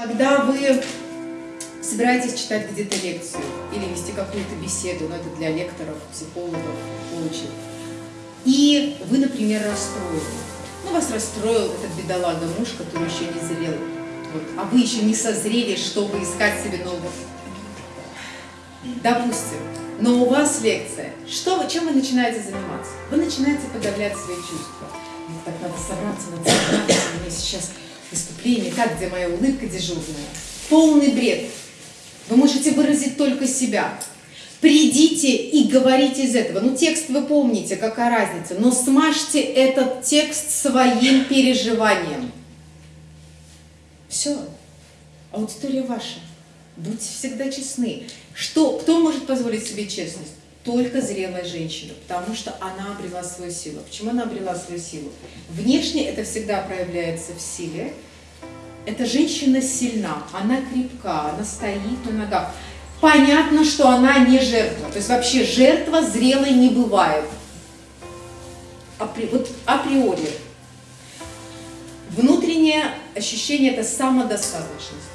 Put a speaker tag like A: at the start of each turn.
A: Когда вы собираетесь читать где-то лекцию или вести какую-то беседу, но это для лекторов, психологов, коучей, и вы, например, расстроены. Ну, вас расстроил этот бедолага муж, который еще не зрел, вот, а вы еще не созрели, чтобы искать себе нового. Допустим, но у вас лекция. Что вы, чем вы начинаете заниматься? Вы начинаете подавлять свои чувства. Мне так надо собраться, надо собраться, меня сейчас выступление, как где моя улыбка дежурная. Полный бред. Вы можете выразить только себя. Придите и говорите из этого. Ну, текст вы помните, какая разница. Но смажьте этот текст своим переживанием. Все. Аудитория ваша. Будьте всегда честны. Что, кто может позволить себе честность? Только зрелая женщина, потому что она обрела свою силу. Почему она обрела свою силу? Внешне это всегда проявляется в силе. Эта женщина сильна, она крепка, она стоит на ногах. Понятно, что она не жертва. То есть вообще жертва зрелой не бывает. Апри, вот априори. Внутреннее ощущение – это самодостаточность.